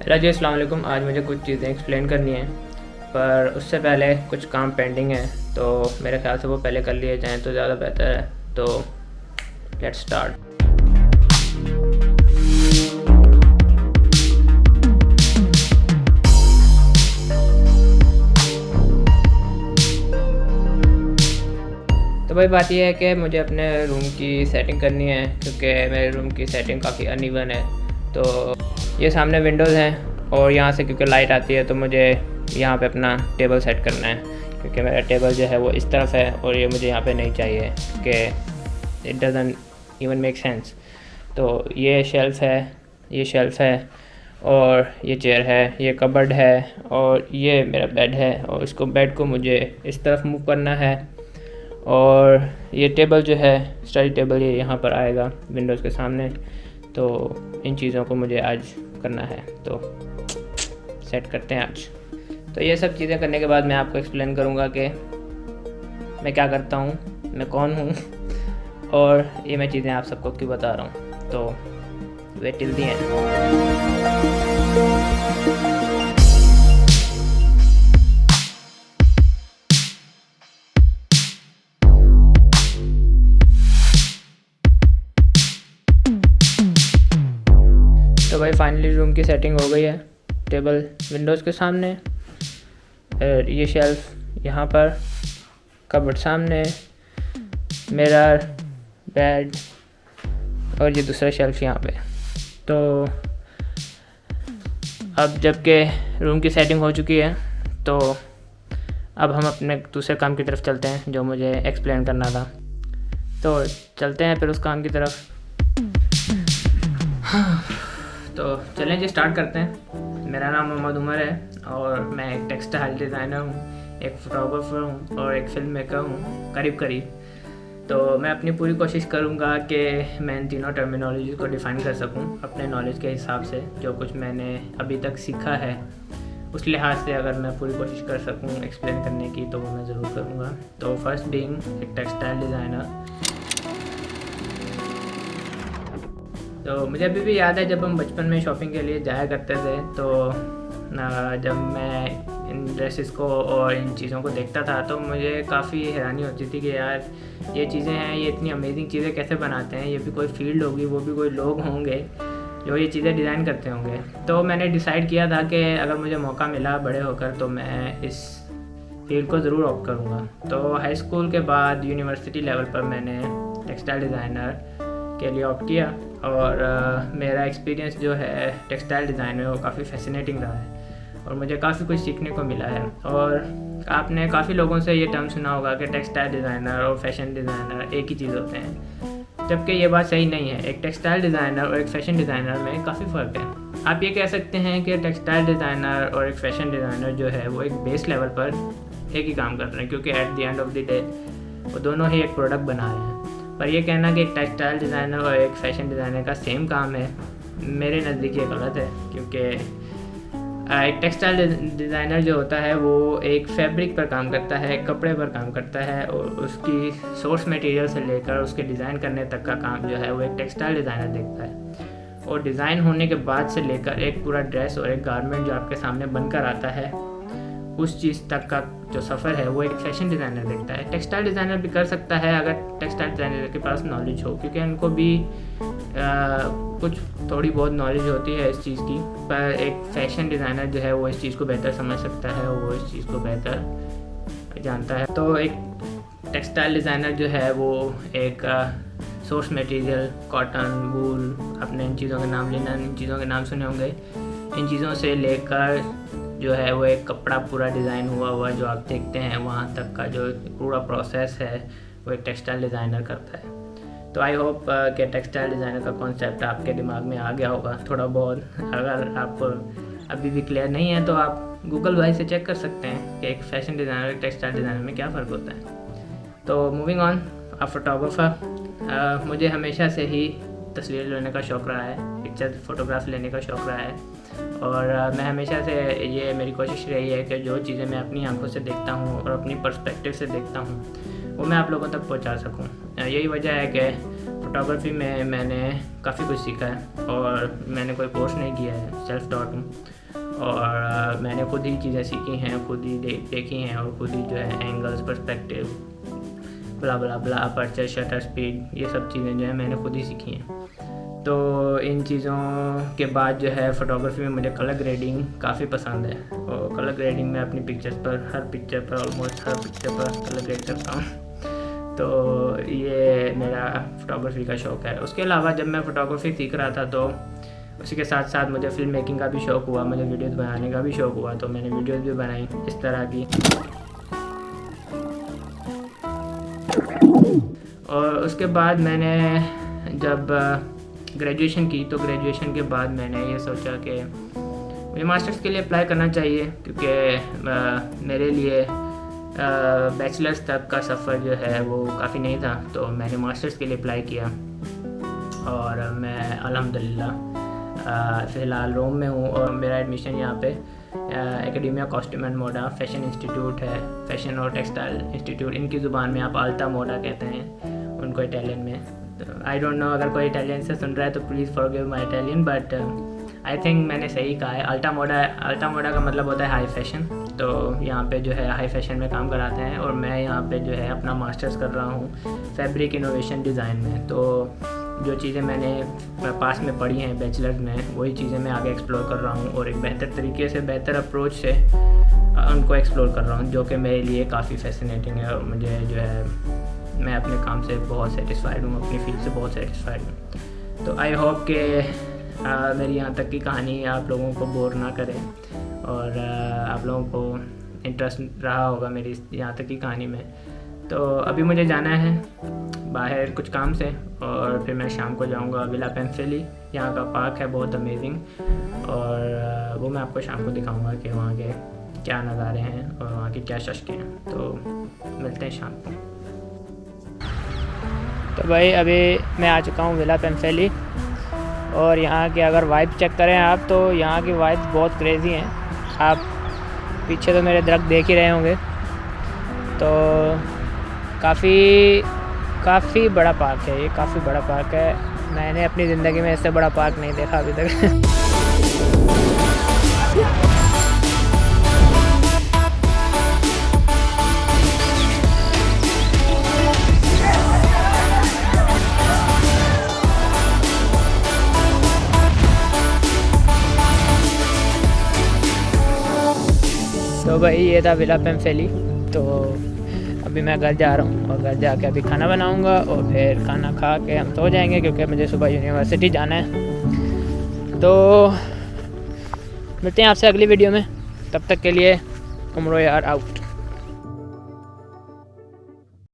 Hello जी वालेकुम। आज मुझे कुछ चीज़ें एक्सप्लेन करनी है, पर उससे पहले कुछ काम पेंडिंग है तो मेरे ख्याल से वो पहले कर लिए जाएँ तो ज़्यादा बेहतर है। तो लेट्स स्टार्ट तो भाई बात यह है कि मुझे अपने रूम की सेटिंग करनी है, क्योंकि मेरे रूम की सेटिंग काफ़ी अनइवन है तो ये सामने विंडोज़ हैं और यहाँ से क्योंकि लाइट आती है तो मुझे यहाँ पे अपना टेबल सेट करना है। क्योंकि मेरा टेबल जो है वो इस तरफ़ है और ये मुझे यहाँ पे नहीं चाहिए कि it doesn't even make sense तो ये शेल्फ़ है, ये शेल्फ़ है और ये चेयर है, ये कबर्ड है और ये मेरा बेड है और इसको बेड को मुझे इस तरफ़ मूव करना है और ये टेबल जो है स्टडी टेबल ये यहाँ पर आएगा विंडोज़ के सामने। तो इन चीज़ों को मुझे आज करना है। तो सेट करते हैं आज। तो ये सब चीज़ें करने के बाद मैं आपको एक्सप्लेन करूँगा कि मैं क्या करता हूँ, मैं कौन हूँ, और ये मैं चीज़ें आप सबको क्यों बता रहा हूँ। तो वेट टिल दी तो फाइनली रूम की सेटिंग हो गई है। टेबल विंडोज़ के सामने। ये शेल्फ यहाँ पर। कबर्ड सामने। मेरा बेड और ये दूसरा शेल्फ यहाँ पे। तो अब जबकि रूम की सेटिंग हो चुकी है तो अब हम अपने दूसरे काम की तरफ़ चलते हैं, जो मुझे एक्सप्लेन करना था। तो चलते हैं फिर उस काम की तरफ़। हाँ तो चलें जी स्टार्ट करते हैं। मेरा नाम मोहम्मद उमर है और मैं एक टेक्सटाइल डिज़ाइनर हूँ, एक फ़ोटोग्राफ़र हूँ और एक फ़िल्म मेकर हूँ, करीब करीब। तो मैं अपनी पूरी कोशिश करूँगा कि मैं इन तीनों टर्मिनोलॉजी को डिफ़ाइन कर सकूँ अपने नॉलेज के हिसाब से, जो कुछ मैंने अभी तक सीखा है। उस लिहाज से अगर मैं पूरी कोशिश कर सकूँ एक्सप्लेन करने की तो वो मैं ज़रूर करूँगा। तो फ़र्स्ट बीइंग एक टेक्सटाइल डिज़ाइनर तो मुझे अभी भी याद है जब हम बचपन में शॉपिंग के लिए जाया करते थे तो जब मैं इन ड्रेसेस को और इन चीज़ों को देखता था तो मुझे काफ़ी हैरानी होती थी कि यार, ये चीज़ें हैं, ये इतनी अमेजिंग चीज़ें कैसे बनाते हैं, ये भी कोई फ़ील्ड होगी, वो भी कोई लोग होंगे, जो ये चीज़ें डिज़ाइन करते होंगे। तो मैंने डिसाइड किया था कि अगर मुझे मौका मिला बड़े होकर तो मैं इस फ़ील्ड को ज़रूर ऑप्ट करूँगा। तो हाई स्कूल के बाद यूनिवर्सिटी लेवल पर मैंने टेक्सटाइल डिज़ाइनर के लिए ऑप्ट किया। और आ, मेरा एक्सपीरियंस जो है टेक्सटाइल डिज़ाइन में वो काफ़ी फैसिनेटिंग रहा है और मुझे काफ़ी कुछ सीखने को मिला है। और आपने काफ़ी लोगों से ये टर्म सुना होगा कि टेक्सटाइल डिज़ाइनर और फ़ैशन डिज़ाइनर एक ही चीज़ होते हैं। जबकि ये बात सही नहीं है एक टेक्सटाइल डिज़ाइनर और एक फ़ैशन डिज़ाइनर में काफ़ी फ़र्क है। आप ये कह सकते हैं कि टेक्सटाइल डिज़ाइनर और एक फ़ैशन डिज़ाइनर जो है वो एक बेस लेवल पर एक ही काम कर रहे हैं क्योंकि at the end of the day वो दोनों ही एक प्रोडक्ट बना रहे हैं। पर यह कहना कि एक टेक्सटाइल डिज़ाइनर और एक फ़ैशन डिज़ाइनर का सेम काम है, मेरे नज़दीक ये गलत है, क्योंकि एक टेक्सटाइल डिज़ाइनर जो होता है, वो एक फैब्रिक पर काम करता है कपड़े पर काम करता है और उसकी सोर्स मटेरियल से लेकर उसके डिज़ाइन करने तक का काम जो है, वो एक टेक्सटाइल डिज़ाइनर देखता है। और डिज़ाइन होने के बाद से लेकर एक पूरा ड्रेस और एक गारमेंट जो आपके सामने बनकर आता है उस चीज़ तक का जो सफ़र है वो एक फ़ैशन डिज़ाइनर देखता है। टेक्सटाइल डिज़ाइनर भी कर सकता है अगर टेक्सटाइल डिज़ाइनर के पास नॉलेज हो क्योंकि उनको भी आ, कुछ थोड़ी बहुत नॉलेज होती है इस चीज़ की। पर एक फ़ैशन डिज़ाइनर जो है वो इस चीज़ को बेहतर समझ सकता है वो इस चीज़ को बेहतर जानता है। तो एक टेक्सटाइल डिज़ाइनर जो है वो एक सोर्स मटेरियल कॉटन वूल अपने इन चीज़ों के नाम लेना इन चीज़ों के नाम सुने होंगे। इन चीज़ों से लेकर जो है वो एक कपड़ा पूरा डिज़ाइन हुआ हुआ जो आप देखते हैं वहाँ तक का जो पूरा प्रोसेस है, वो एक टेक्सटाइल डिज़ाइनर करता है। तो आई होप कि टेक्सटाइल डिज़ाइनर का कॉन्सेप्ट आपके दिमाग में आ गया होगा। थोड़ा बहुत, अगर आपको अभी भी क्लियर नहीं है तो आप गूगल भाई से चेक कर सकते हैं कि एक फ़ैशन डिज़ाइनर टेक्सटाइल डिज़ाइनर में क्या फ़र्क होता है। तो मूविंग ऑन अ फोटोग्राफर मुझे हमेशा से ही तस्वीर लेने का शौक़ रहा है पिक्चर फ़ोटोग्राफ लेने का शौक़ रहा है। और मैं हमेशा से ये मेरी कोशिश रही है कि जो चीज़ें मैं अपनी आँखों से देखता हूँ और अपनी पर्सपेक्टिव से देखता हूँ वो मैं आप लोगों तक पहुँचा सकूँ। यही वजह है कि फ़ोटोग्राफी में मैंने काफ़ी कुछ सीखा है और मैंने कोई कोर्स नहीं किया है सेल्फ टॉट हूँ। और मैंने खुद ही चीज़ें सीखी हैं खुद ही दे, देखी हैं और खुद ही जो है एंगल्स पर्सपेक्टिव बला बला बला अपर्चर शटर स्पीड ये सब चीज़ें जो है मैंने खुद ही सीखी हैं। तो इन चीज़ों के बाद जो है फ़ोटोग्राफी में मुझे कलर ग्रेडिंग काफ़ी पसंद है और कलर ग्रेडिंग में अपनी पिक्चर्स पर, हर पिक्चर पर ऑलमोस्ट हर पिक्चर पर कलर ग्रेड करता हूँ। तो ये मेरा फ़ोटोग्राफी का शौक़ है। उसके अलावा जब मैं फ़ोटोग्राफी सीख रहा था तो उसी के साथ साथ मुझे फ़िल्म मेकिंग का भी शौक़ हुआ, मुझे वीडियोज़ बनाने का भी शौक़ हुआ तो मैंने वीडियोज़ भी बनाई इस तरह की। और उसके बाद मैंने जब ग्रेजुएशन की तो ग्रेजुएशन के बाद मैंने ये सोचा कि मुझे मास्टर्स के लिए अप्लाई करना चाहिए, क्योंकि मेरे लिए बैचलर्स तक का सफ़र जो है वो काफ़ी नहीं था तो मैंने मास्टर्स के लिए अप्लाई किया। और मैं अल्हम्दुलिल्लाह फ़िलहाल रोम में हूँ और मेरा एडमिशन यहाँ पे Accademia Costume and Moda fashion institute है। फ़ैशन और टेक्सटाइल इंस्टीट्यूट इनकी ज़ुबान में आप आल्टा मोडा कहते हैं, उनको इटालियन में। आई डोंट नो अगर कोई इटालियन से सुन रहा है तो please forgive my Italian but I think मैंने सही कहा है। अल्टा मोडा अल्टा मोडा का मतलब होता है हाई फ़ैशन तो यहाँ पे जो है हाई फ़ैशन में काम कराते हैं और मैं यहाँ पे जो है अपना मास्टर्स कर रहा हूँ फैब्रिक इनोवेशन डिज़ाइन में। तो जो चीज़ें मैंने पास में पढ़ी हैं बैचलर्स में वही चीज़ें मैं आगे एक्सप्लोर कर रहा हूँ और एक बेहतर तरीके से बेहतर अप्रोच से उनको एक्सप्लोर कर रहा हूँ जो कि मेरे लिए काफ़ी फैसिनेटिंग है और मुझे जो है मैं अपने काम से बहुत सेटिस्फाइड हूँ अपनी फ़ील्ड से बहुत सेटिस्फाइड हूँ। तो आई होप कि मेरी यहाँ तक की कहानी आप लोगों को बोर ना करें और आ, आप लोगों को इंटरेस्ट रहा होगा मेरी यहाँ तक की कहानी में। तो अभी मुझे जाना है बाहर कुछ काम से और फिर मैं शाम को जाऊँगा विला पेंसिली। यहाँ का पार्क है, बहुत अमेजिंग और वो मैं आपको शाम को दिखाऊँगा कि वहाँ के क्या नज़ारे हैं और वहाँ की क्या शशकें हैं। तो मिलते हैं शाम को। तो भाई, अभी मैं आ चुका हूँ विला पेंफेली और यहाँ की अगर वाइब चेक करें आप तो यहाँ की वाइब बहुत क्रेज़ी हैं। आप पीछे तो मेरे दरख्त देख ही रहे होंगे। तो काफ़ी काफ़ी बड़ा पार्क है ये, काफ़ी बड़ा पार्क है। मैंने अपनी ज़िंदगी में इससे बड़ा पार्क नहीं देखा अभी तक। तो भाई ये था विला पेम्फेली अभी मैं घर जा रहा हूँ और घर जा के अभी खाना बनाऊँगा और फिर खाना खा के हम सो जाएँगे क्योंकि मुझे सुबह यूनिवर्सिटी जाना है। तो मिलते हैं आपसे अगली वीडियो में। तब तक के लिए उम्र यार आउट